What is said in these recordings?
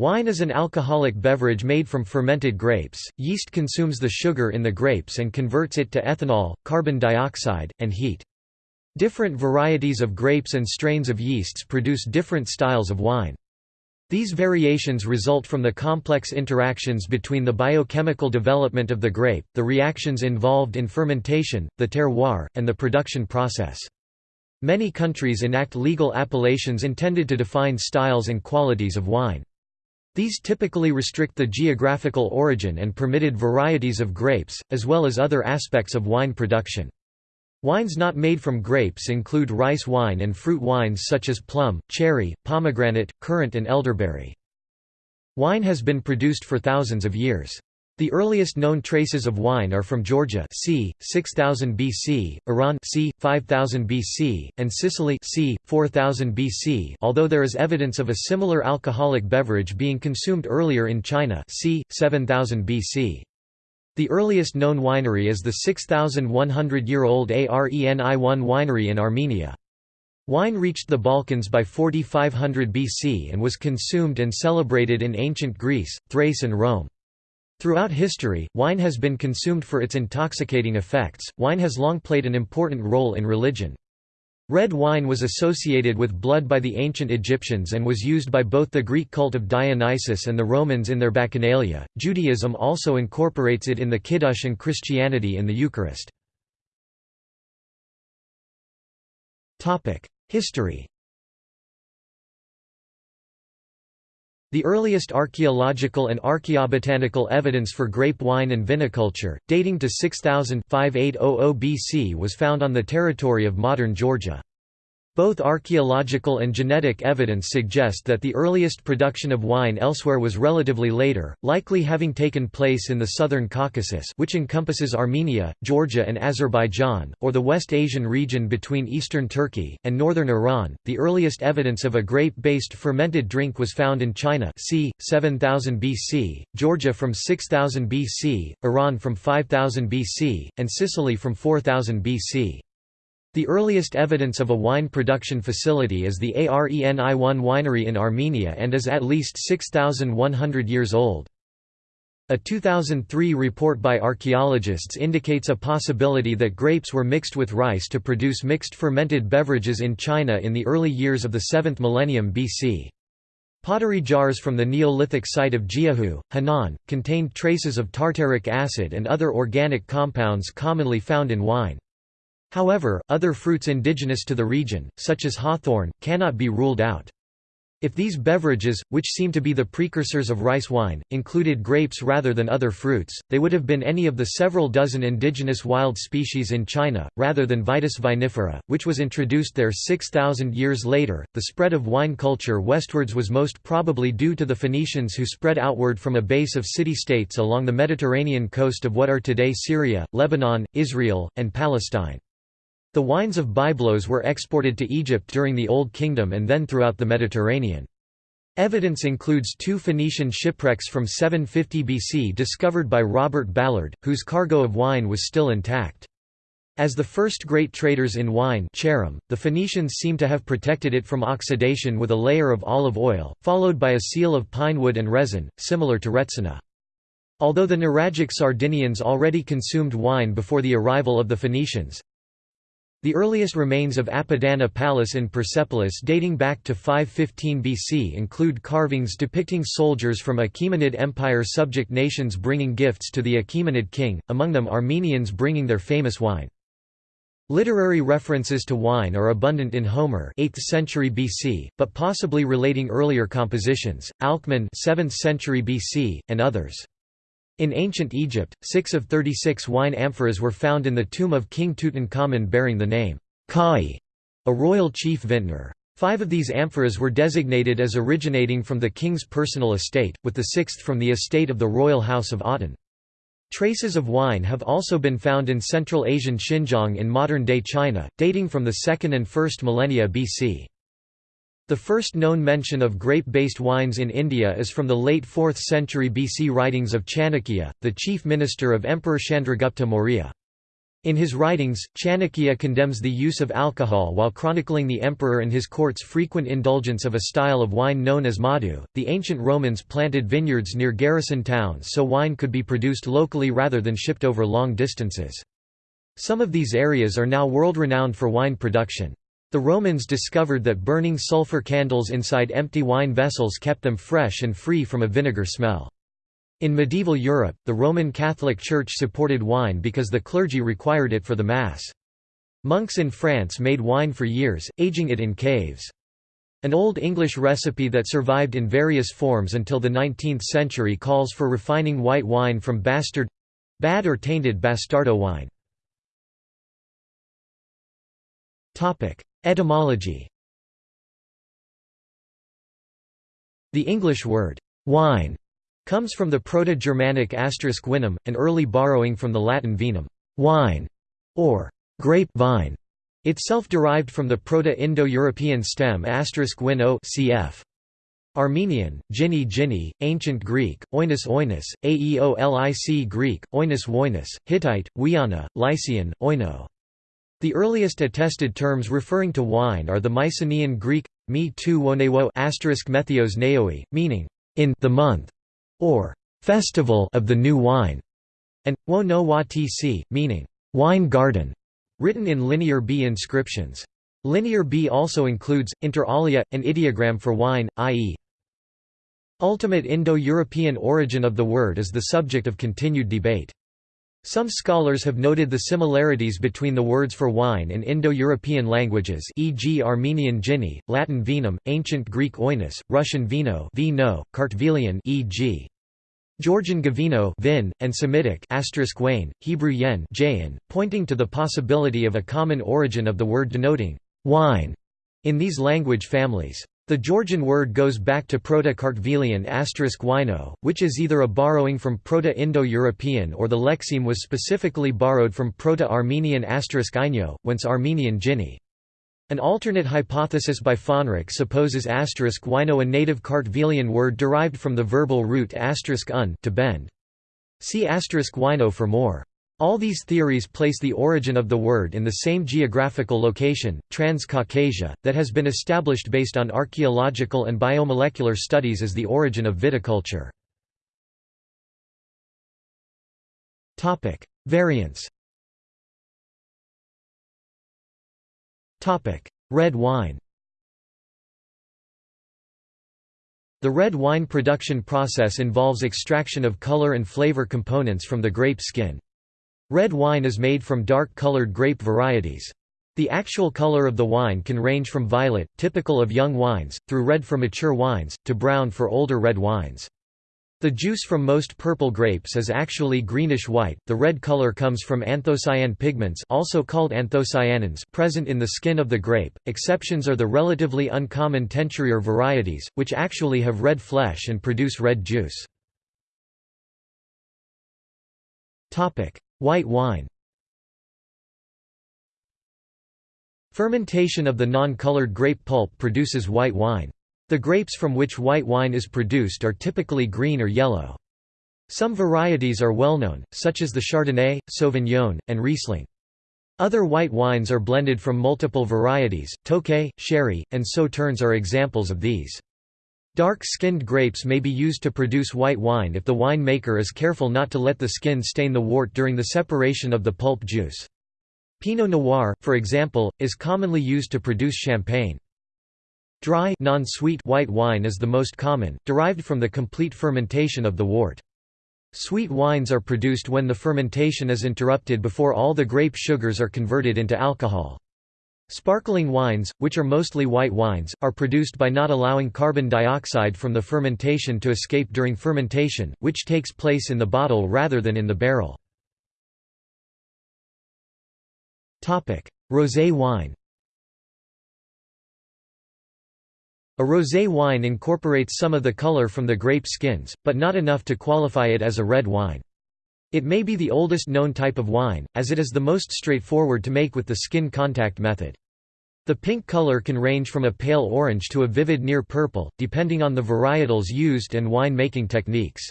Wine is an alcoholic beverage made from fermented grapes. Yeast consumes the sugar in the grapes and converts it to ethanol, carbon dioxide, and heat. Different varieties of grapes and strains of yeasts produce different styles of wine. These variations result from the complex interactions between the biochemical development of the grape, the reactions involved in fermentation, the terroir, and the production process. Many countries enact legal appellations intended to define styles and qualities of wine. These typically restrict the geographical origin and permitted varieties of grapes, as well as other aspects of wine production. Wines not made from grapes include rice wine and fruit wines such as plum, cherry, pomegranate, currant and elderberry. Wine has been produced for thousands of years. The earliest known traces of wine are from Georgia c. 6000 BC, Iran c. 5000 BC, and Sicily c. 4000 BC although there is evidence of a similar alcoholic beverage being consumed earlier in China c. 7000 BC. The earliest known winery is the 6,100-year-old Areni-1 winery in Armenia. Wine reached the Balkans by 4500 BC and was consumed and celebrated in ancient Greece, Thrace and Rome. Throughout history, wine has been consumed for its intoxicating effects. Wine has long played an important role in religion. Red wine was associated with blood by the ancient Egyptians and was used by both the Greek cult of Dionysus and the Romans in their Bacchanalia. Judaism also incorporates it in the Kiddush and Christianity in the Eucharist. History. The earliest archaeological and archaeobotanical evidence for grape wine and viniculture, dating to 6000 BC was found on the territory of modern Georgia. Both archaeological and genetic evidence suggest that the earliest production of wine elsewhere was relatively later, likely having taken place in the southern Caucasus which encompasses Armenia, Georgia and Azerbaijan, or the West Asian region between eastern Turkey, and northern Iran. The earliest evidence of a grape-based fermented drink was found in China c. 7000 BC, Georgia from 6000 BC, Iran from 5000 BC, and Sicily from 4000 BC. The earliest evidence of a wine production facility is the Areni-1 winery in Armenia and is at least 6,100 years old. A 2003 report by archaeologists indicates a possibility that grapes were mixed with rice to produce mixed fermented beverages in China in the early years of the 7th millennium BC. Pottery jars from the Neolithic site of Jiahu, Henan, contained traces of tartaric acid and other organic compounds commonly found in wine. However, other fruits indigenous to the region, such as hawthorn, cannot be ruled out. If these beverages, which seem to be the precursors of rice wine, included grapes rather than other fruits, they would have been any of the several dozen indigenous wild species in China, rather than Vitis vinifera, which was introduced there 6,000 years later. The spread of wine culture westwards was most probably due to the Phoenicians who spread outward from a base of city-states along the Mediterranean coast of what are today Syria, Lebanon, Israel, and Palestine. The wines of Byblos were exported to Egypt during the Old Kingdom and then throughout the Mediterranean. Evidence includes two Phoenician shipwrecks from 750 BC discovered by Robert Ballard, whose cargo of wine was still intact. As the first great traders in wine the Phoenicians seem to have protected it from oxidation with a layer of olive oil, followed by a seal of pine wood and resin, similar to retsina. Although the Nuragic Sardinians already consumed wine before the arrival of the Phoenicians, the earliest remains of Apadana Palace in Persepolis dating back to 515 BC include carvings depicting soldiers from Achaemenid Empire subject nations bringing gifts to the Achaemenid king, among them Armenians bringing their famous wine. Literary references to wine are abundant in Homer 8th century BC, but possibly relating earlier compositions, Alcman 7th century BC, and others. In ancient Egypt, six of 36 wine amphoras were found in the tomb of King Tutankhamun bearing the name Kai, a royal chief vintner. Five of these amphoras were designated as originating from the king's personal estate, with the sixth from the estate of the royal house of Aten. Traces of wine have also been found in Central Asian Xinjiang in modern-day China, dating from the 2nd and 1st millennia BC. The first known mention of grape-based wines in India is from the late 4th century BC writings of Chanakya, the chief minister of Emperor Chandragupta Maurya. In his writings, Chanakya condemns the use of alcohol while chronicling the emperor and his court's frequent indulgence of a style of wine known as madhu. The ancient Romans planted vineyards near garrison towns so wine could be produced locally rather than shipped over long distances. Some of these areas are now world-renowned for wine production. The Romans discovered that burning sulfur candles inside empty wine vessels kept them fresh and free from a vinegar smell. In medieval Europe, the Roman Catholic Church supported wine because the clergy required it for the Mass. Monks in France made wine for years, aging it in caves. An Old English recipe that survived in various forms until the 19th century calls for refining white wine from bastard—bad or tainted bastardo wine. Etymology The English word, wine, comes from the Proto-Germanic asterisk winum, an early borrowing from the Latin vinum wine", or grape vine, itself derived from the Proto-Indo-European stem asterisk cf. Armenian, Ginny, Ancient Greek, Oinus Oinus, Aeolic Greek, Oinus Woinus, Hittite, Wiana, Lycian, Oino. The earliest attested terms referring to wine are the Mycenaean Greek mi tu wonewo methios neoi, meaning in the month or festival of the new wine, and wo no wa tc, meaning wine garden, written in Linear B inscriptions. Linear B also includes, inter alia, an ideogram for wine, i.e. ultimate Indo-European origin of the word is the subject of continued debate. Some scholars have noted the similarities between the words for wine in Indo-European languages e.g. Armenian ginny, Latin vinum, Ancient Greek oinus, Russian vino, vino Kartvelian e.g. Georgian gavino vin, and Semitic wayne, Hebrew yen jayin, pointing to the possibility of a common origin of the word denoting wine in these language families. The Georgian word goes back to Proto-Kartvelian wino, which is either a borrowing from Proto-Indo-European or the lexeme was specifically borrowed from Proto-Armenian ino, whence Armenian ginny. An alternate hypothesis by Fähnrich supposes wino a native Kartvelian word derived from the verbal root un to bend. See wino for more. All these theories place the origin of the word in the same geographical location, Transcaucasia, that has been established based on archaeological and biomolecular studies as the origin of viticulture. Variants Red wine The red wine production process involves extraction of color and flavor components from the grape skin. Red wine is made from dark-colored grape varieties. The actual color of the wine can range from violet, typical of young wines, through red for mature wines, to brown for older red wines. The juice from most purple grapes is actually greenish-white. The red color comes from anthocyan pigments, also called anthocyanins, present in the skin of the grape. Exceptions are the relatively uncommon Teinturier varieties, which actually have red flesh and produce red juice. Topic: White wine Fermentation of the non-colored grape pulp produces white wine. The grapes from which white wine is produced are typically green or yellow. Some varieties are well known, such as the Chardonnay, Sauvignon, and Riesling. Other white wines are blended from multiple varieties, Tokay, Sherry, and Sauternes are examples of these. Dark-skinned grapes may be used to produce white wine if the winemaker is careful not to let the skin stain the wort during the separation of the pulp juice. Pinot Noir, for example, is commonly used to produce champagne. Dry non-sweet white wine is the most common, derived from the complete fermentation of the wort. Sweet wines are produced when the fermentation is interrupted before all the grape sugars are converted into alcohol. Sparkling wines, which are mostly white wines, are produced by not allowing carbon dioxide from the fermentation to escape during fermentation, which takes place in the bottle rather than in the barrel. Rosé wine A rosé wine incorporates some of the color from the grape skins, but not enough to qualify it as a red wine. It may be the oldest known type of wine, as it is the most straightforward to make with the skin contact method. The pink color can range from a pale orange to a vivid near purple, depending on the varietals used and wine-making techniques.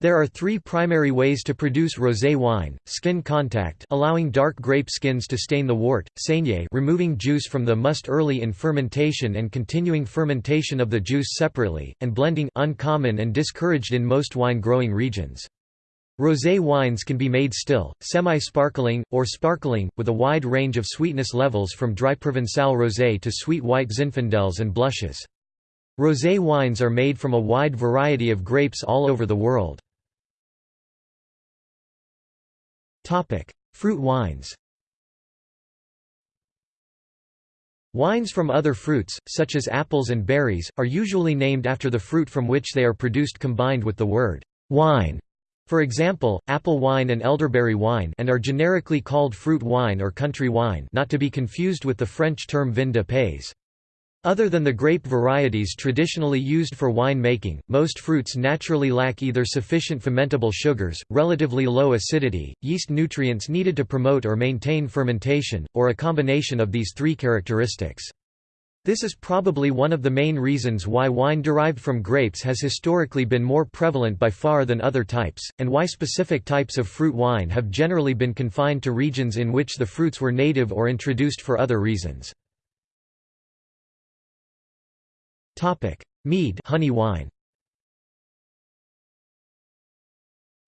There are three primary ways to produce rosé wine, skin contact allowing dark grape skins to stain the wort, saignée removing juice from the must early in fermentation and continuing fermentation of the juice separately, and blending uncommon and discouraged in most wine-growing regions. Rosé wines can be made still, semi-sparkling, or sparkling, with a wide range of sweetness levels from dry Provençal rosé to sweet white Zinfandels and blushes. Rosé wines are made from a wide variety of grapes all over the world. Fruit wines Wines from other fruits, such as apples and berries, are usually named after the fruit from which they are produced combined with the word «wine». For example, apple wine and elderberry wine and are generically called fruit wine or country wine not to be confused with the French term vin de pays. Other than the grape varieties traditionally used for wine making, most fruits naturally lack either sufficient fermentable sugars, relatively low acidity, yeast nutrients needed to promote or maintain fermentation, or a combination of these three characteristics. This is probably one of the main reasons why wine derived from grapes has historically been more prevalent by far than other types, and why specific types of fruit wine have generally been confined to regions in which the fruits were native or introduced for other reasons. Mead, honey wine.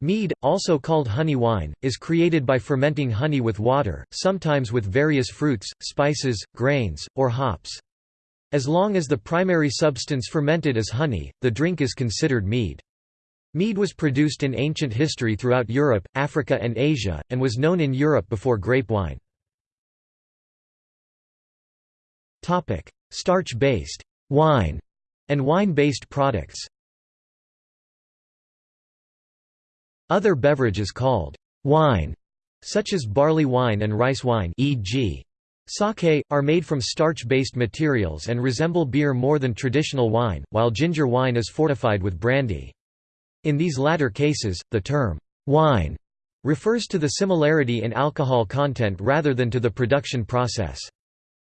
Mead, also called honey wine, is created by fermenting honey with water, sometimes with various fruits, spices, grains, or hops. As long as the primary substance fermented is honey, the drink is considered mead. Mead was produced in ancient history throughout Europe, Africa and Asia, and was known in Europe before grape wine. Starch-based wine, and wine-based products. Other beverages called wine, such as barley wine and rice wine e.g. Sake, are made from starch-based materials and resemble beer more than traditional wine, while ginger wine is fortified with brandy. In these latter cases, the term, wine, refers to the similarity in alcohol content rather than to the production process.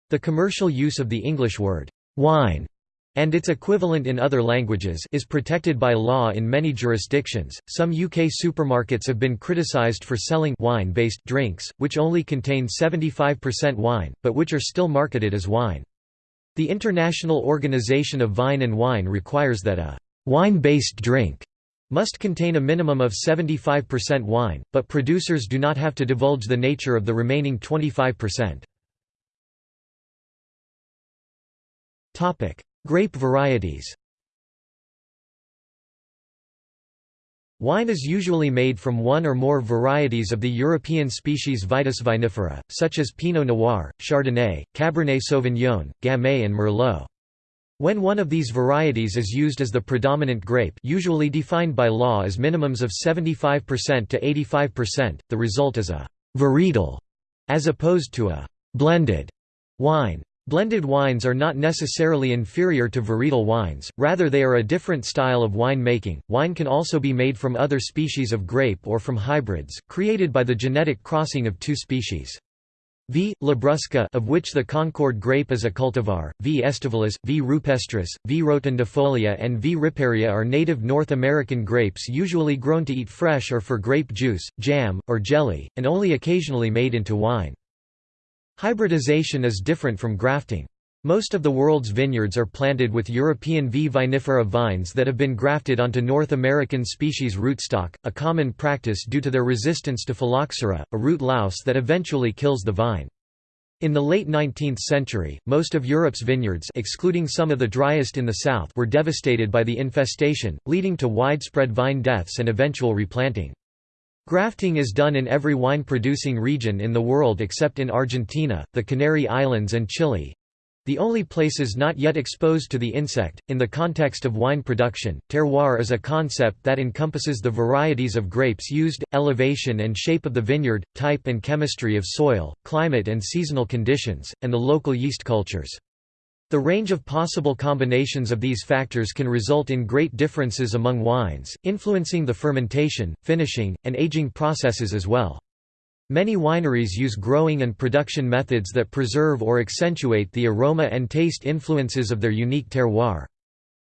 The commercial use of the English word, wine, and its equivalent in other languages is protected by law in many jurisdictions. Some UK supermarkets have been criticised for selling wine-based drinks, which only contain 75% wine, but which are still marketed as wine. The International Organization of Vine and Wine requires that a wine-based drink must contain a minimum of 75% wine, but producers do not have to divulge the nature of the remaining 25%. Topic: Grape varieties Wine is usually made from one or more varieties of the European species Vitis vinifera, such as Pinot Noir, Chardonnay, Cabernet Sauvignon, Gamay and Merlot. When one of these varieties is used as the predominant grape usually defined by law as minimums of 75% to 85%, the result is a «varietal» as opposed to a «blended» wine. Blended wines are not necessarily inferior to varietal wines, rather they are a different style of wine making. Wine can also be made from other species of grape or from hybrids, created by the genetic crossing of two species. V. labrusca of which the Concord grape is a cultivar, V. aestivalis, V. rupestris, V. rotundifolia and V. riparia are native North American grapes usually grown to eat fresh or for grape juice, jam, or jelly, and only occasionally made into wine. Hybridization is different from grafting. Most of the world's vineyards are planted with European V. vinifera vines that have been grafted onto North American species rootstock, a common practice due to their resistance to phylloxera, a root louse that eventually kills the vine. In the late 19th century, most of Europe's vineyards excluding some of the driest in the south were devastated by the infestation, leading to widespread vine deaths and eventual replanting. Grafting is done in every wine-producing region in the world except in Argentina, the Canary Islands and Chile. The only places not yet exposed to the insect. In the context of wine production, terroir is a concept that encompasses the varieties of grapes used, elevation and shape of the vineyard, type and chemistry of soil, climate and seasonal conditions, and the local yeast cultures. The range of possible combinations of these factors can result in great differences among wines, influencing the fermentation, finishing, and aging processes as well. Many wineries use growing and production methods that preserve or accentuate the aroma and taste influences of their unique terroir.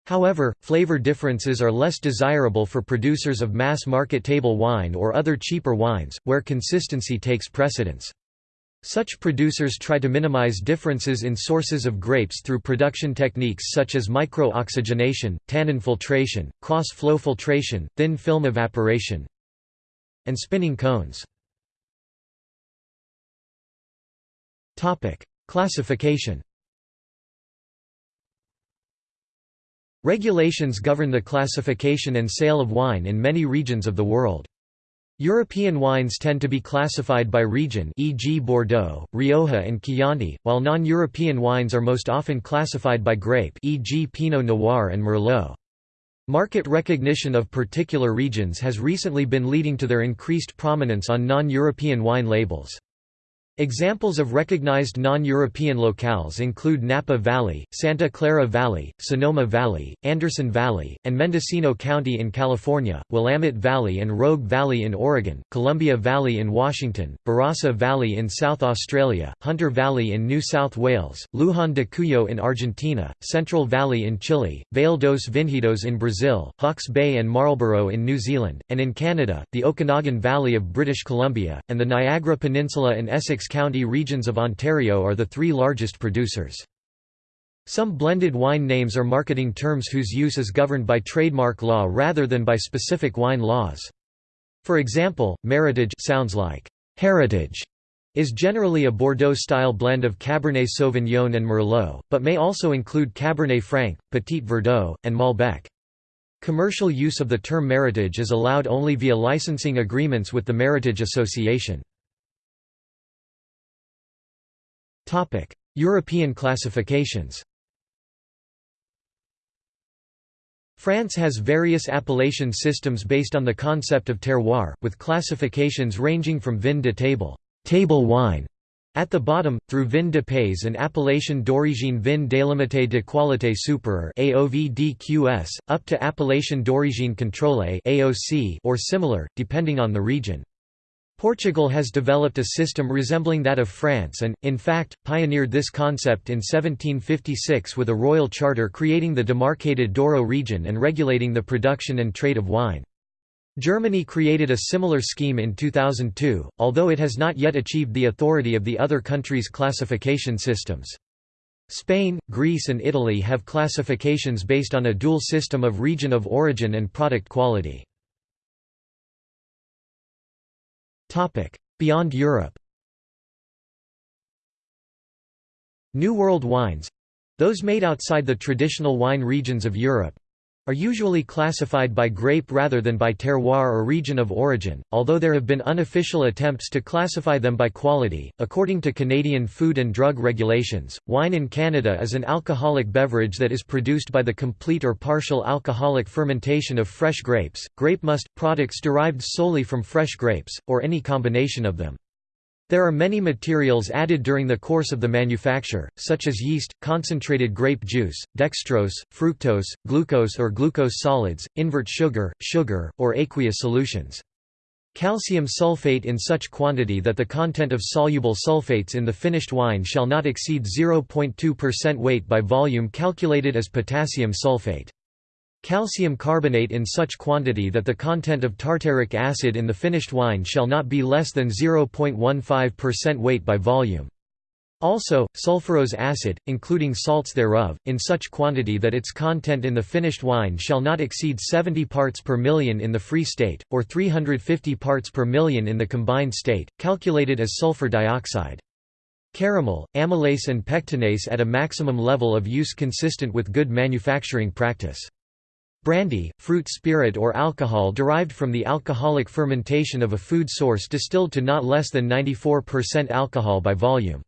However, flavor differences are less desirable for producers of mass-market table wine or other cheaper wines, where consistency takes precedence. Such producers try to minimize differences in sources of grapes through production techniques such as micro-oxygenation, tannin filtration, cross-flow filtration, thin film evaporation, and spinning cones. Classification Regulations govern the classification and sale of wine in many regions of the world. European wines tend to be classified by region e.g. Bordeaux, Rioja and Chianti, while non-European wines are most often classified by grape e.g. Pinot Noir and Merlot. Market recognition of particular regions has recently been leading to their increased prominence on non-European wine labels. Examples of recognized non-European locales include Napa Valley, Santa Clara Valley, Sonoma Valley, Anderson Valley, and Mendocino County in California, Willamette Valley and Rogue Valley in Oregon, Columbia Valley in Washington, Barossa Valley in South Australia, Hunter Valley in New South Wales, Luján de Cuyo in Argentina, Central Valley in Chile, Vale dos Vinhedos in Brazil, Hawke's Bay and Marlborough in New Zealand, and in Canada, the Okanagan Valley of British Columbia, and the Niagara Peninsula and Essex County regions of Ontario are the three largest producers. Some blended wine names are marketing terms whose use is governed by trademark law rather than by specific wine laws. For example, Meritage sounds like heritage is generally a Bordeaux-style blend of Cabernet Sauvignon and Merlot, but may also include Cabernet Franc, Petit Verdot, and Malbec. Commercial use of the term Meritage is allowed only via licensing agreements with the Meritage Association. European classifications France has various appellation systems based on the concept of terroir, with classifications ranging from vin de table, table wine, at the bottom, through vin de pays and appellation d'origine vin délimité de qualité supérieure AOVDQS, up to appellation d'origine contrôlée AOC or similar, depending on the region. Portugal has developed a system resembling that of France and, in fact, pioneered this concept in 1756 with a royal charter creating the demarcated Douro region and regulating the production and trade of wine. Germany created a similar scheme in 2002, although it has not yet achieved the authority of the other countries' classification systems. Spain, Greece and Italy have classifications based on a dual system of region of origin and product quality. Beyond Europe. New World wines—those made outside the traditional wine regions of Europe, are usually classified by grape rather than by terroir or region of origin, although there have been unofficial attempts to classify them by quality. According to Canadian food and drug regulations, wine in Canada is an alcoholic beverage that is produced by the complete or partial alcoholic fermentation of fresh grapes, grape must, products derived solely from fresh grapes, or any combination of them. There are many materials added during the course of the manufacture, such as yeast, concentrated grape juice, dextrose, fructose, glucose or glucose solids, invert sugar, sugar, or aqueous solutions. Calcium sulfate in such quantity that the content of soluble sulfates in the finished wine shall not exceed 0.2% weight by volume calculated as potassium sulfate. Calcium carbonate in such quantity that the content of tartaric acid in the finished wine shall not be less than 0.15% weight by volume. Also, sulfurous acid, including salts thereof, in such quantity that its content in the finished wine shall not exceed 70 parts per million in the free state, or 350 parts per million in the combined state, calculated as sulfur dioxide. Caramel, amylase and pectinase at a maximum level of use consistent with good manufacturing practice. Brandy, fruit spirit or alcohol derived from the alcoholic fermentation of a food source distilled to not less than 94% alcohol by volume.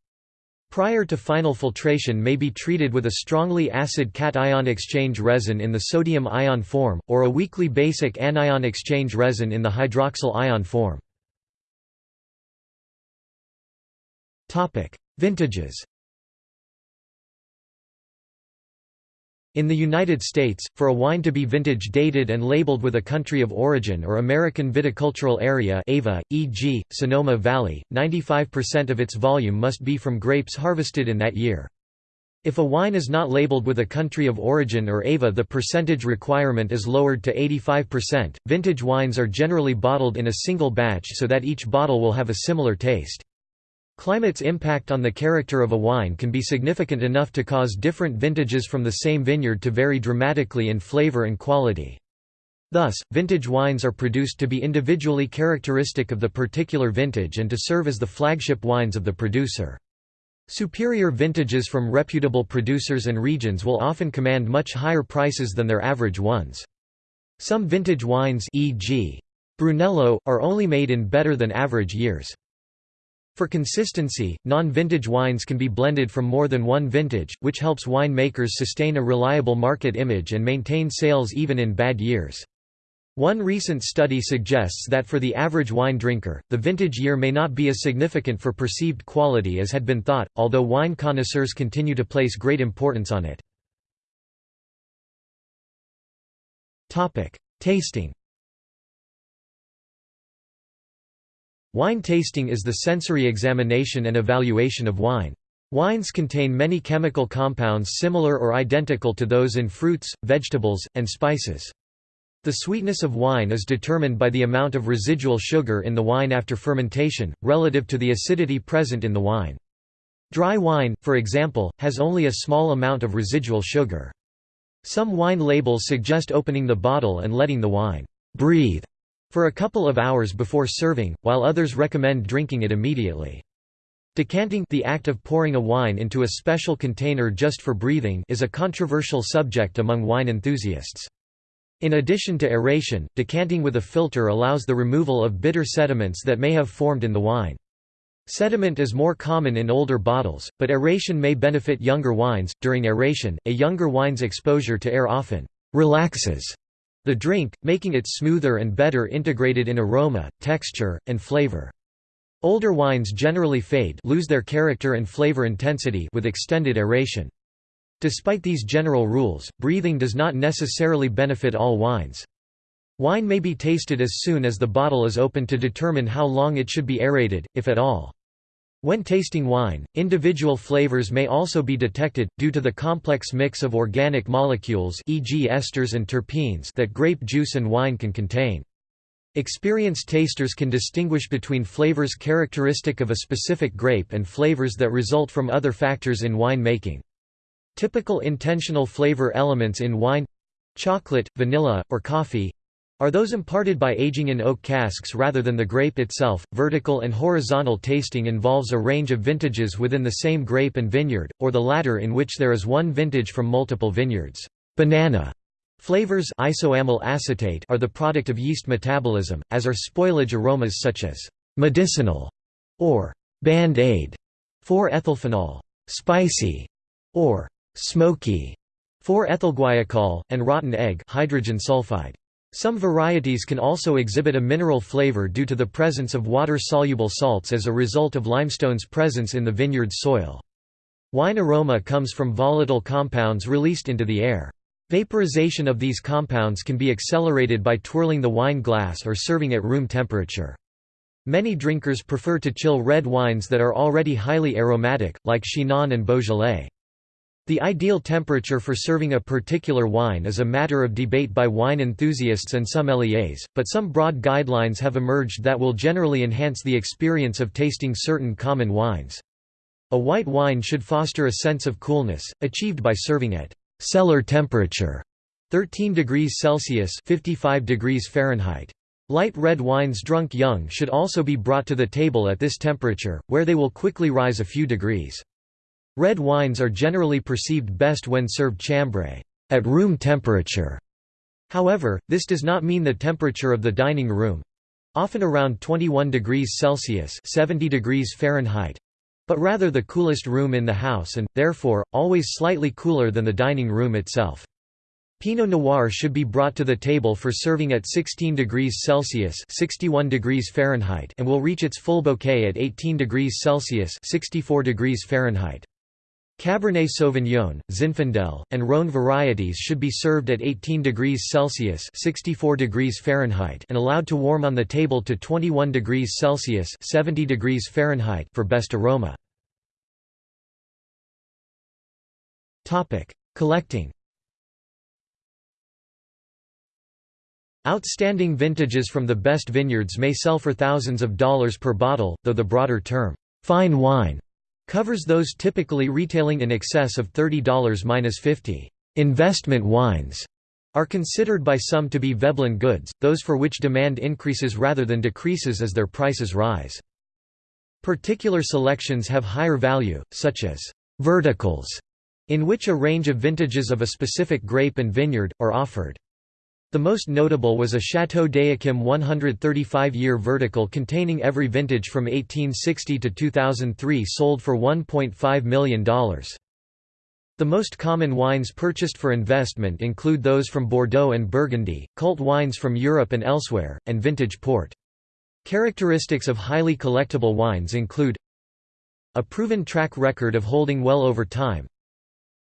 Prior to final filtration may be treated with a strongly acid cation exchange resin in the sodium ion form, or a weakly basic anion exchange resin in the hydroxyl ion form. Vintages In the United States, for a wine to be vintage dated and labeled with a country of origin or American Viticultural Area AVA, e.g., Sonoma Valley, 95% of its volume must be from grapes harvested in that year. If a wine is not labeled with a country of origin or AVA the percentage requirement is lowered to 85%. Vintage wines are generally bottled in a single batch so that each bottle will have a similar taste. Climate's impact on the character of a wine can be significant enough to cause different vintages from the same vineyard to vary dramatically in flavor and quality. Thus, vintage wines are produced to be individually characteristic of the particular vintage and to serve as the flagship wines of the producer. Superior vintages from reputable producers and regions will often command much higher prices than their average ones. Some vintage wines e.g. Brunello, are only made in better than average years. For consistency, non-vintage wines can be blended from more than one vintage, which helps winemakers sustain a reliable market image and maintain sales even in bad years. One recent study suggests that for the average wine drinker, the vintage year may not be as significant for perceived quality as had been thought, although wine connoisseurs continue to place great importance on it. Tasting Wine tasting is the sensory examination and evaluation of wine. Wines contain many chemical compounds similar or identical to those in fruits, vegetables, and spices. The sweetness of wine is determined by the amount of residual sugar in the wine after fermentation, relative to the acidity present in the wine. Dry wine, for example, has only a small amount of residual sugar. Some wine labels suggest opening the bottle and letting the wine breathe for a couple of hours before serving, while others recommend drinking it immediately. Decanting the act of pouring a wine into a special container just for breathing is a controversial subject among wine enthusiasts. In addition to aeration, decanting with a filter allows the removal of bitter sediments that may have formed in the wine. Sediment is more common in older bottles, but aeration may benefit younger wines. During aeration, a younger wine's exposure to air often relaxes the drink, making it smoother and better integrated in aroma, texture, and flavor. Older wines generally fade lose their character and flavor intensity with extended aeration. Despite these general rules, breathing does not necessarily benefit all wines. Wine may be tasted as soon as the bottle is opened to determine how long it should be aerated, if at all. When tasting wine, individual flavors may also be detected, due to the complex mix of organic molecules e.g. esters and terpenes that grape juice and wine can contain. Experienced tasters can distinguish between flavors characteristic of a specific grape and flavors that result from other factors in wine making. Typical intentional flavor elements in wine—chocolate, vanilla, or coffee, are those imparted by aging in oak casks rather than the grape itself. Vertical and horizontal tasting involves a range of vintages within the same grape and vineyard, or the latter in which there is one vintage from multiple vineyards. Banana flavors isoamyl acetate are the product of yeast metabolism, as are spoilage aromas such as medicinal or band-aid 4-ethylphenol, spicy or smoky 4-ethylguaiacol, and rotten egg hydrogen sulfide. Some varieties can also exhibit a mineral flavor due to the presence of water-soluble salts as a result of limestone's presence in the vineyard's soil. Wine aroma comes from volatile compounds released into the air. Vaporization of these compounds can be accelerated by twirling the wine glass or serving at room temperature. Many drinkers prefer to chill red wines that are already highly aromatic, like Chinon and Beaujolais. The ideal temperature for serving a particular wine is a matter of debate by wine enthusiasts and some sommeliers, but some broad guidelines have emerged that will generally enhance the experience of tasting certain common wines. A white wine should foster a sense of coolness, achieved by serving at cellar temperature 13 degrees Celsius 55 degrees Fahrenheit. Light red wines drunk young should also be brought to the table at this temperature, where they will quickly rise a few degrees. Red wines are generally perceived best when served chambré at room temperature. However, this does not mean the temperature of the dining room often around 21 degrees Celsius 70 degrees Fahrenheit but rather the coolest room in the house and, therefore, always slightly cooler than the dining room itself. Pinot Noir should be brought to the table for serving at 16 degrees Celsius 61 degrees Fahrenheit and will reach its full bouquet at 18 degrees Celsius 64 degrees Fahrenheit. Cabernet Sauvignon, Zinfandel, and Rhône varieties should be served at 18 degrees Celsius 64 degrees Fahrenheit and allowed to warm on the table to 21 degrees Celsius 70 degrees Fahrenheit for best aroma. Topic: Collecting Outstanding vintages from the best vineyards may sell for thousands of dollars per bottle, though the broader term, fine wine, covers those typically retailing in excess of $30–50. Investment wines are considered by some to be Veblen goods, those for which demand increases rather than decreases as their prices rise. Particular selections have higher value, such as verticals, in which a range of vintages of a specific grape and vineyard, are offered. The most notable was a Chateau d'Yquem 135-year vertical containing every vintage from 1860 to 2003 sold for $1.5 million. The most common wines purchased for investment include those from Bordeaux and Burgundy, cult wines from Europe and elsewhere, and vintage port. Characteristics of highly collectible wines include a proven track record of holding well over time,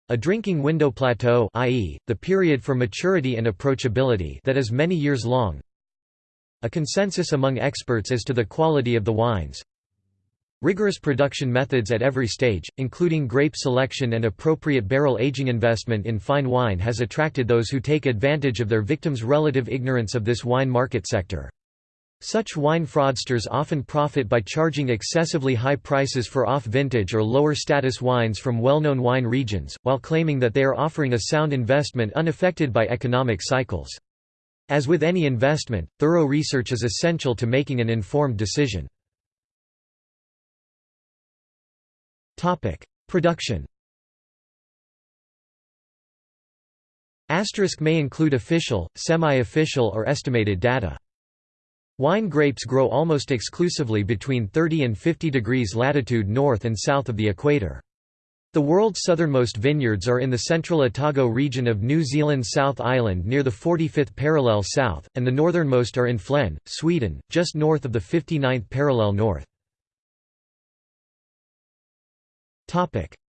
a drinking window plateau i.e., the period for maturity and approachability that is many years long. A consensus among experts as to the quality of the wines. Rigorous production methods at every stage, including grape selection and appropriate barrel aging investment in fine wine has attracted those who take advantage of their victims' relative ignorance of this wine market sector. Such wine fraudsters often profit by charging excessively high prices for off-vintage or lower-status wines from well-known wine regions, while claiming that they are offering a sound investment unaffected by economic cycles. As with any investment, thorough research is essential to making an informed decision. Production Asterisk may include official, semi-official or estimated data. Wine grapes grow almost exclusively between 30 and 50 degrees latitude north and south of the equator. The world's southernmost vineyards are in the central Otago region of New Zealand's South Island near the 45th parallel south, and the northernmost are in Flen, Sweden, just north of the 59th parallel north.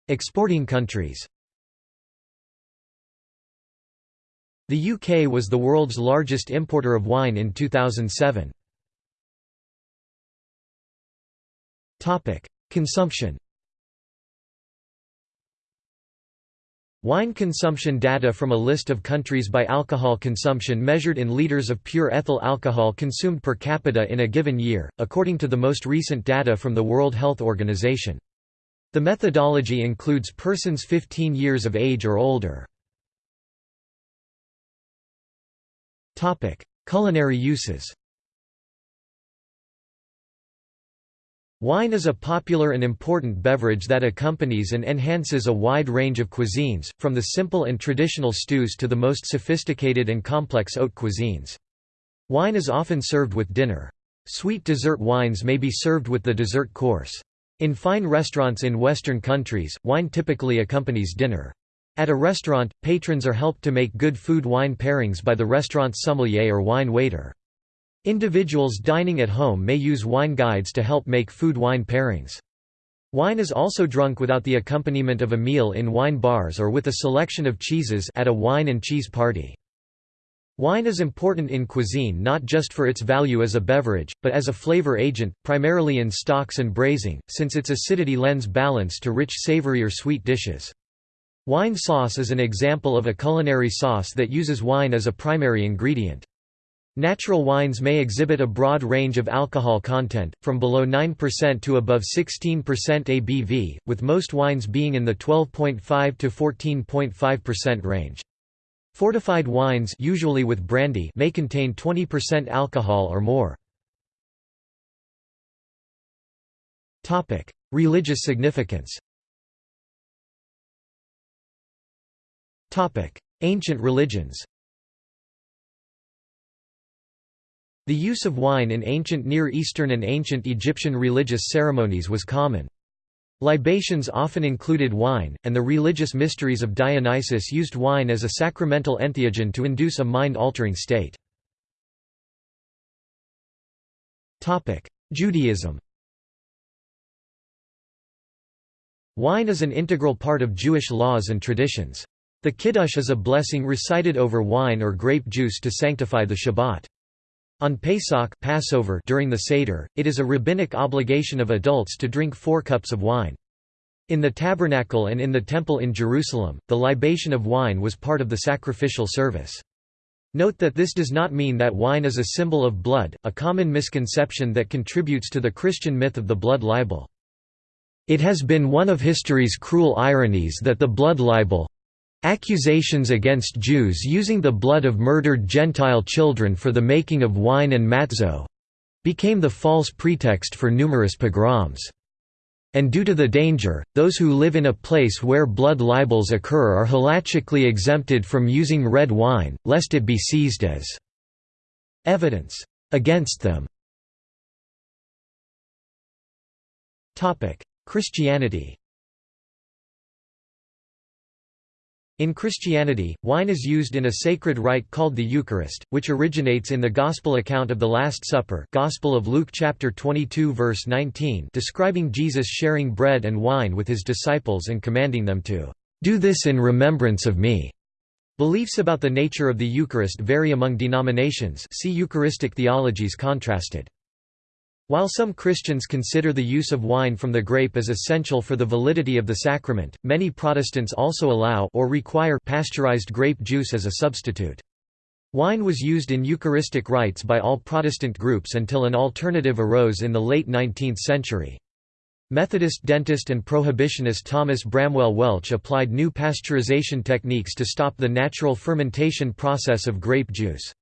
Exporting countries The UK was the world's largest importer of wine in 2007. Topic: Consumption. Wine consumption data from a list of countries by alcohol consumption measured in liters of pure ethyl alcohol consumed per capita in a given year, according to the most recent data from the World Health Organization. The methodology includes persons 15 years of age or older. Culinary uses Wine is a popular and important beverage that accompanies and enhances a wide range of cuisines, from the simple and traditional stews to the most sophisticated and complex haute cuisines. Wine is often served with dinner. Sweet dessert wines may be served with the dessert course. In fine restaurants in Western countries, wine typically accompanies dinner. At a restaurant, patrons are helped to make good food-wine pairings by the restaurant's sommelier or wine waiter. Individuals dining at home may use wine guides to help make food-wine pairings. Wine is also drunk without the accompaniment of a meal in wine bars or with a selection of cheeses at a wine and cheese party. Wine is important in cuisine not just for its value as a beverage, but as a flavor agent, primarily in stocks and braising, since its acidity lends balance to rich savory or sweet dishes. Wine sauce is an example of a culinary sauce that uses wine as a primary ingredient. Natural wines may exhibit a broad range of alcohol content, from below 9% to above 16% ABV, with most wines being in the 12.5 to 14.5% range. Fortified wines usually with brandy may contain 20% alcohol or more. Religious significance Ancient religions The use of wine in ancient Near Eastern and ancient Egyptian religious ceremonies was common. Libations often included wine, and the religious mysteries of Dionysus used wine as a sacramental entheogen to induce a mind-altering state. Judaism Wine is an integral part of Jewish laws and traditions. The kiddush is a blessing recited over wine or grape juice to sanctify the Shabbat. On Pesach Passover during the Seder, it is a rabbinic obligation of adults to drink four cups of wine. In the tabernacle and in the temple in Jerusalem, the libation of wine was part of the sacrificial service. Note that this does not mean that wine is a symbol of blood, a common misconception that contributes to the Christian myth of the blood libel. It has been one of history's cruel ironies that the blood libel—accusations against Jews using the blood of murdered Gentile children for the making of wine and matzo—became the false pretext for numerous pogroms. And due to the danger, those who live in a place where blood libels occur are halachically exempted from using red wine, lest it be seized as evidence against them. Christianity In Christianity, wine is used in a sacred rite called the Eucharist, which originates in the Gospel account of the Last Supper Gospel of Luke chapter 22 verse 19 describing Jesus sharing bread and wine with his disciples and commanding them to, "...do this in remembrance of me." Beliefs about the nature of the Eucharist vary among denominations see Eucharistic theologies contrasted. While some Christians consider the use of wine from the grape as essential for the validity of the sacrament, many Protestants also allow or require pasteurized grape juice as a substitute. Wine was used in Eucharistic rites by all Protestant groups until an alternative arose in the late 19th century. Methodist dentist and prohibitionist Thomas Bramwell Welch applied new pasteurization techniques to stop the natural fermentation process of grape juice.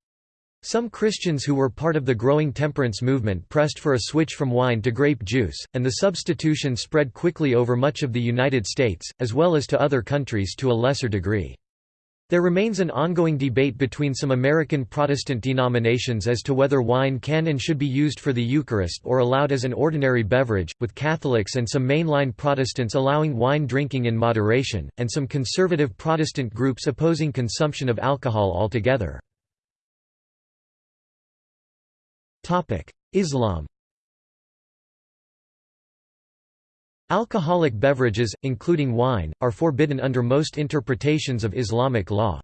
Some Christians who were part of the growing temperance movement pressed for a switch from wine to grape juice, and the substitution spread quickly over much of the United States, as well as to other countries to a lesser degree. There remains an ongoing debate between some American Protestant denominations as to whether wine can and should be used for the Eucharist or allowed as an ordinary beverage, with Catholics and some mainline Protestants allowing wine drinking in moderation, and some conservative Protestant groups opposing consumption of alcohol altogether. Islam Alcoholic beverages, including wine, are forbidden under most interpretations of Islamic law.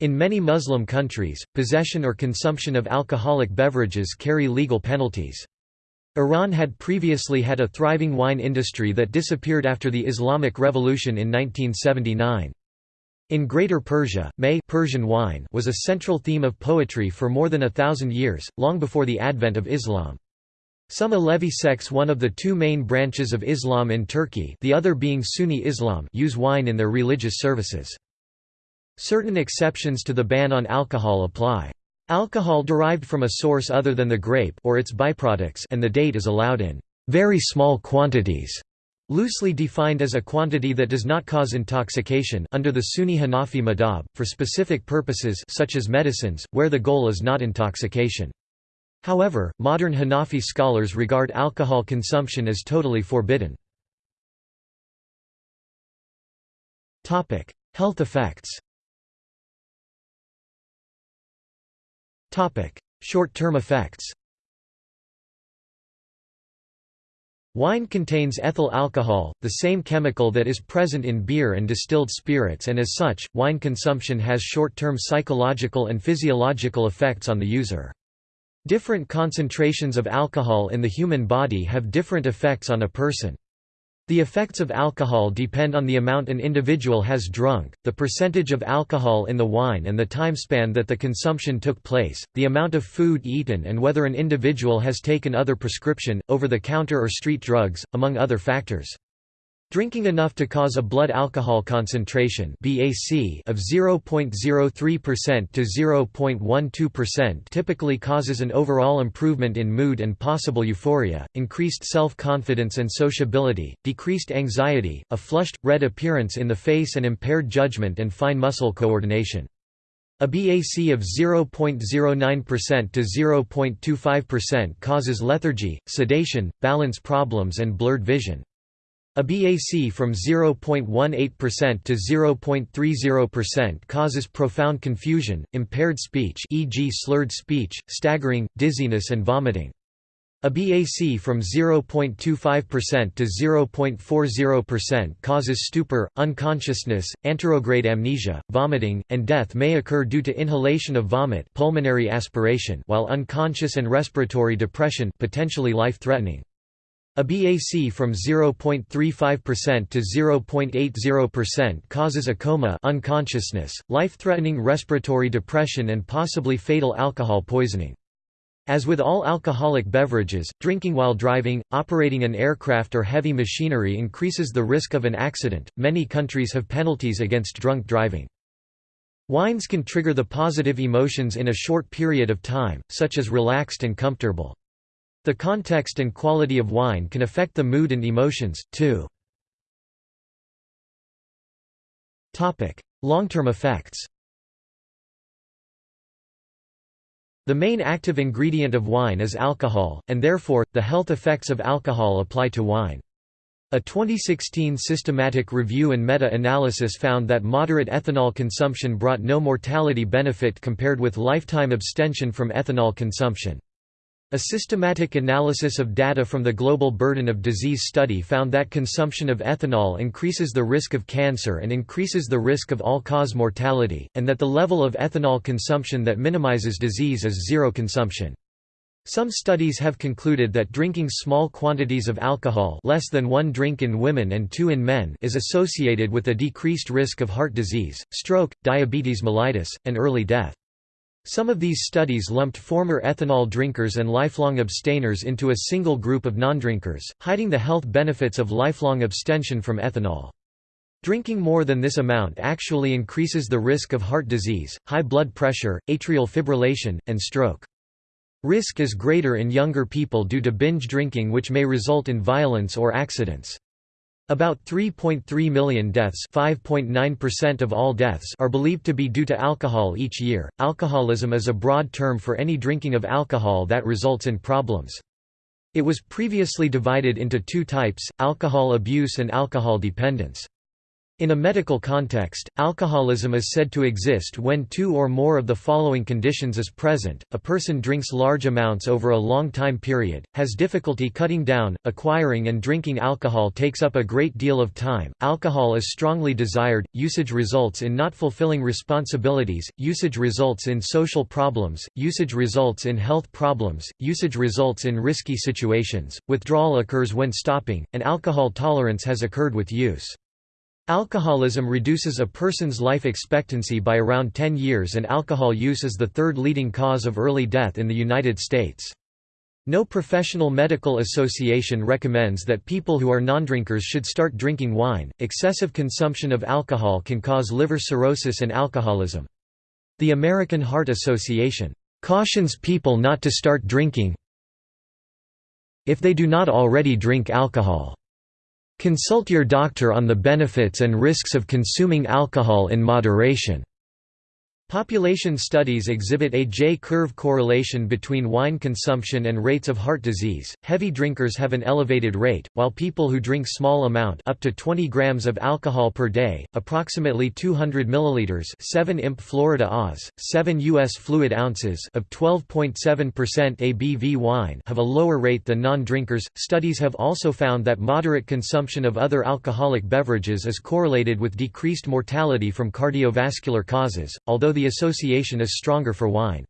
In many Muslim countries, possession or consumption of alcoholic beverages carry legal penalties. Iran had previously had a thriving wine industry that disappeared after the Islamic Revolution in 1979. In Greater Persia, mey Persian wine was a central theme of poetry for more than a thousand years, long before the advent of Islam. Some Alevi sects one of the two main branches of Islam in Turkey the other being Sunni Islam use wine in their religious services. Certain exceptions to the ban on alcohol apply. Alcohol derived from a source other than the grape or its byproducts and the date is allowed in very small quantities Loosely defined as a quantity that does not cause intoxication under the Sunni Hanafi madhab, for specific purposes such as medicines, where the goal is not intoxication. However, modern Hanafi scholars regard alcohol consumption as totally forbidden. Health effects Short-term effects Wine contains ethyl alcohol, the same chemical that is present in beer and distilled spirits and as such, wine consumption has short-term psychological and physiological effects on the user. Different concentrations of alcohol in the human body have different effects on a person. The effects of alcohol depend on the amount an individual has drunk, the percentage of alcohol in the wine and the time span that the consumption took place, the amount of food eaten and whether an individual has taken other prescription, over-the-counter or street drugs, among other factors. Drinking enough to cause a blood alcohol concentration (BAC) of 0.03% to 0.12% typically causes an overall improvement in mood and possible euphoria, increased self-confidence and sociability, decreased anxiety, a flushed, red appearance in the face and impaired judgment and fine muscle coordination. A BAC of 0.09% to 0.25% causes lethargy, sedation, balance problems and blurred vision. A BAC from 0.18% to 0.30% causes profound confusion, impaired speech e.g. slurred speech, staggering, dizziness and vomiting. A BAC from 0.25% to 0.40% causes stupor, unconsciousness, anterograde amnesia, vomiting, and death may occur due to inhalation of vomit pulmonary aspiration while unconscious and respiratory depression potentially life-threatening. A BAC from 0.35% to 0.80% causes a coma unconsciousness, life-threatening respiratory depression and possibly fatal alcohol poisoning. As with all alcoholic beverages, drinking while driving, operating an aircraft or heavy machinery increases the risk of an accident. Many countries have penalties against drunk driving. Wines can trigger the positive emotions in a short period of time, such as relaxed and comfortable. The context and quality of wine can affect the mood and emotions, too. Long-term effects The main active ingredient of wine is alcohol, and therefore, the health effects of alcohol apply to wine. A 2016 systematic review and meta-analysis found that moderate ethanol consumption brought no mortality benefit compared with lifetime abstention from ethanol consumption. A systematic analysis of data from the Global Burden of Disease study found that consumption of ethanol increases the risk of cancer and increases the risk of all-cause mortality, and that the level of ethanol consumption that minimizes disease is zero consumption. Some studies have concluded that drinking small quantities of alcohol less than one drink in women and two in men is associated with a decreased risk of heart disease, stroke, diabetes mellitus, and early death. Some of these studies lumped former ethanol drinkers and lifelong abstainers into a single group of non-drinkers, hiding the health benefits of lifelong abstention from ethanol. Drinking more than this amount actually increases the risk of heart disease, high blood pressure, atrial fibrillation, and stroke. Risk is greater in younger people due to binge drinking which may result in violence or accidents. About 3.3 million deaths, 5.9% of all deaths, are believed to be due to alcohol each year. Alcoholism is a broad term for any drinking of alcohol that results in problems. It was previously divided into two types: alcohol abuse and alcohol dependence. In a medical context, alcoholism is said to exist when two or more of the following conditions is present, a person drinks large amounts over a long time period, has difficulty cutting down, acquiring and drinking alcohol takes up a great deal of time, alcohol is strongly desired, usage results in not fulfilling responsibilities, usage results in social problems, usage results in health problems, usage results in risky situations, withdrawal occurs when stopping, and alcohol tolerance has occurred with use. Alcoholism reduces a person's life expectancy by around 10 years and alcohol use is the third leading cause of early death in the United States. No professional medical association recommends that people who are non-drinkers should start drinking wine. Excessive consumption of alcohol can cause liver cirrhosis and alcoholism. The American Heart Association cautions people not to start drinking if they do not already drink alcohol. Consult your doctor on the benefits and risks of consuming alcohol in moderation. Population studies exhibit a J-curve correlation between wine consumption and rates of heart disease. Heavy drinkers have an elevated rate, while people who drink small amount up to 20 grams of alcohol per day, approximately 200 milliliters, 7 imp Florida Oz, 7 US fluid ounces of 12.7% ABV wine have a lower rate than non-drinkers. Studies have also found that moderate consumption of other alcoholic beverages is correlated with decreased mortality from cardiovascular causes, although the association is stronger for wine.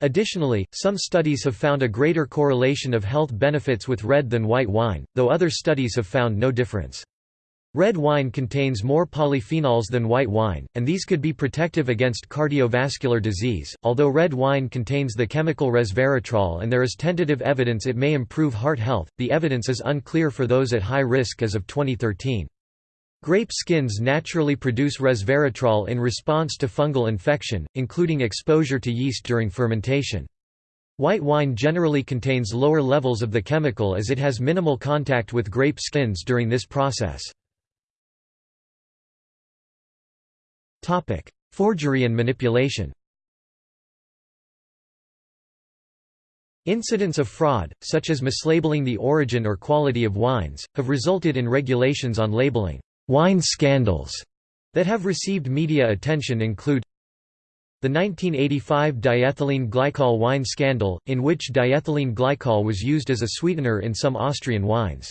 Additionally, some studies have found a greater correlation of health benefits with red than white wine, though other studies have found no difference. Red wine contains more polyphenols than white wine, and these could be protective against cardiovascular disease. Although red wine contains the chemical resveratrol and there is tentative evidence it may improve heart health, the evidence is unclear for those at high risk as of 2013. Grape skins naturally produce resveratrol in response to fungal infection, including exposure to yeast during fermentation. White wine generally contains lower levels of the chemical as it has minimal contact with grape skins during this process. Forgery and manipulation Incidents of fraud, such as mislabeling the origin or quality of wines, have resulted in regulations on labeling. Wine scandals that have received media attention include the 1985 diethylene glycol wine scandal, in which diethylene glycol was used as a sweetener in some Austrian wines.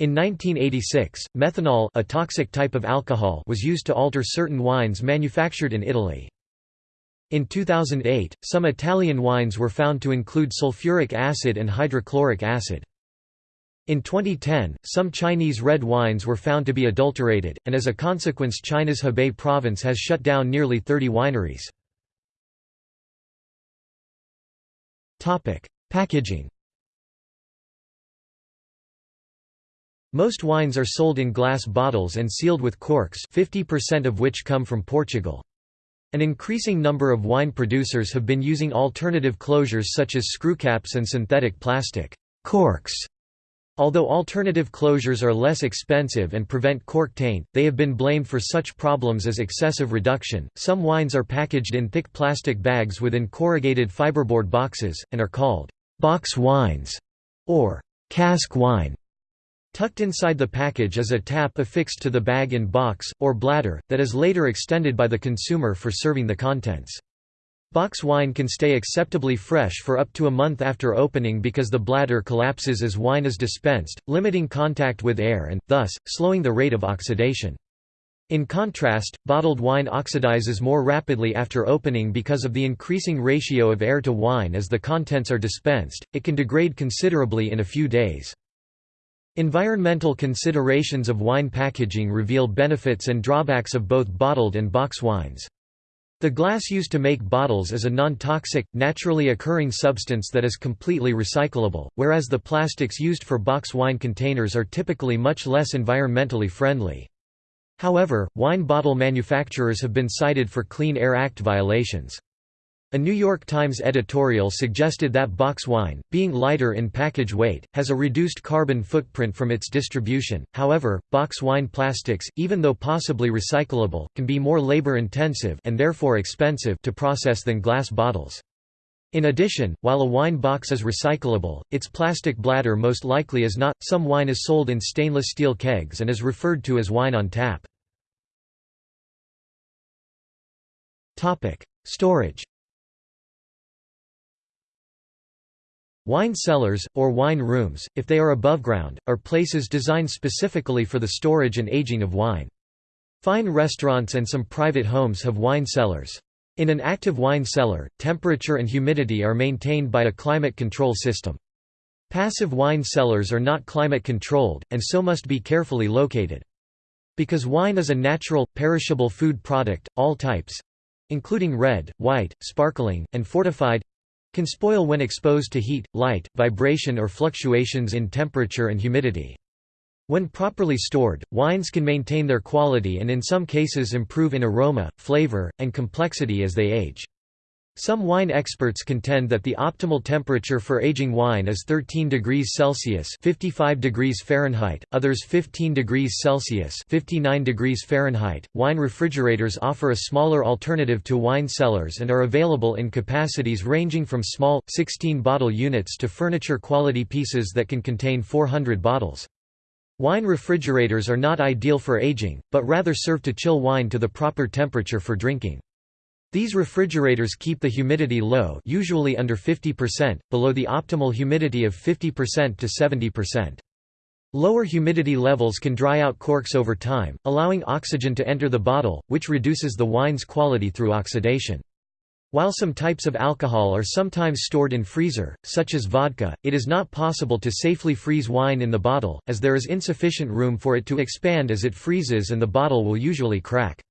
In 1986, methanol a toxic type of alcohol was used to alter certain wines manufactured in Italy. In 2008, some Italian wines were found to include sulfuric acid and hydrochloric acid. In 2010, some Chinese red wines were found to be adulterated, and as a consequence China's Hebei province has shut down nearly 30 wineries. Packaging Most wines are sold in glass bottles and sealed with corks 50% of which come from Portugal. An increasing number of wine producers have been using alternative closures such as screwcaps and synthetic plastic corks Although alternative closures are less expensive and prevent cork taint, they have been blamed for such problems as excessive reduction. Some wines are packaged in thick plastic bags within corrugated fiberboard boxes, and are called box wines or cask wine. Tucked inside the package is a tap affixed to the bag in box, or bladder, that is later extended by the consumer for serving the contents. Box wine can stay acceptably fresh for up to a month after opening because the bladder collapses as wine is dispensed, limiting contact with air and, thus, slowing the rate of oxidation. In contrast, bottled wine oxidizes more rapidly after opening because of the increasing ratio of air to wine as the contents are dispensed, it can degrade considerably in a few days. Environmental considerations of wine packaging reveal benefits and drawbacks of both bottled and box wines. The glass used to make bottles is a non-toxic, naturally occurring substance that is completely recyclable, whereas the plastics used for box wine containers are typically much less environmentally friendly. However, wine bottle manufacturers have been cited for Clean Air Act violations. A New York Times editorial suggested that box wine, being lighter in package weight, has a reduced carbon footprint from its distribution. However, box wine plastics, even though possibly recyclable, can be more labor-intensive and therefore expensive to process than glass bottles. In addition, while a wine box is recyclable, its plastic bladder most likely is not. Some wine is sold in stainless steel kegs and is referred to as wine on tap. Topic: Storage Wine cellars, or wine rooms, if they are above ground, are places designed specifically for the storage and aging of wine. Fine restaurants and some private homes have wine cellars. In an active wine cellar, temperature and humidity are maintained by a climate control system. Passive wine cellars are not climate controlled, and so must be carefully located. Because wine is a natural, perishable food product, all types—including red, white, sparkling, and fortified can spoil when exposed to heat, light, vibration or fluctuations in temperature and humidity. When properly stored, wines can maintain their quality and in some cases improve in aroma, flavor, and complexity as they age. Some wine experts contend that the optimal temperature for aging wine is 13 degrees Celsius (55 degrees Fahrenheit), others 15 degrees Celsius (59 degrees Fahrenheit). Wine refrigerators offer a smaller alternative to wine cellars and are available in capacities ranging from small 16-bottle units to furniture-quality pieces that can contain 400 bottles. Wine refrigerators are not ideal for aging, but rather serve to chill wine to the proper temperature for drinking. These refrigerators keep the humidity low usually under 50%, below the optimal humidity of 50% to 70%. Lower humidity levels can dry out corks over time, allowing oxygen to enter the bottle, which reduces the wine's quality through oxidation. While some types of alcohol are sometimes stored in freezer, such as vodka, it is not possible to safely freeze wine in the bottle, as there is insufficient room for it to expand as it freezes and the bottle will usually crack.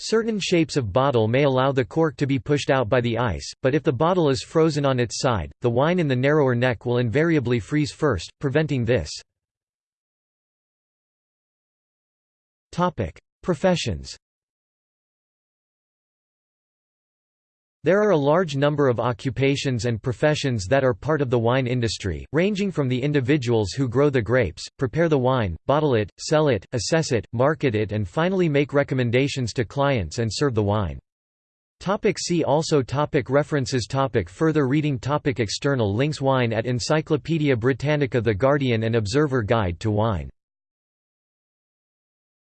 Certain shapes of bottle may allow the cork to be pushed out by the ice, but if the bottle is frozen on its side, the wine in the narrower neck will invariably freeze first, preventing this. Professions There are a large number of occupations and professions that are part of the wine industry, ranging from the individuals who grow the grapes, prepare the wine, bottle it, sell it, assess it, market it and finally make recommendations to clients and serve the wine. Topic see also topic References topic Further reading topic External links Wine at Encyclopædia Britannica The Guardian and Observer Guide to Wine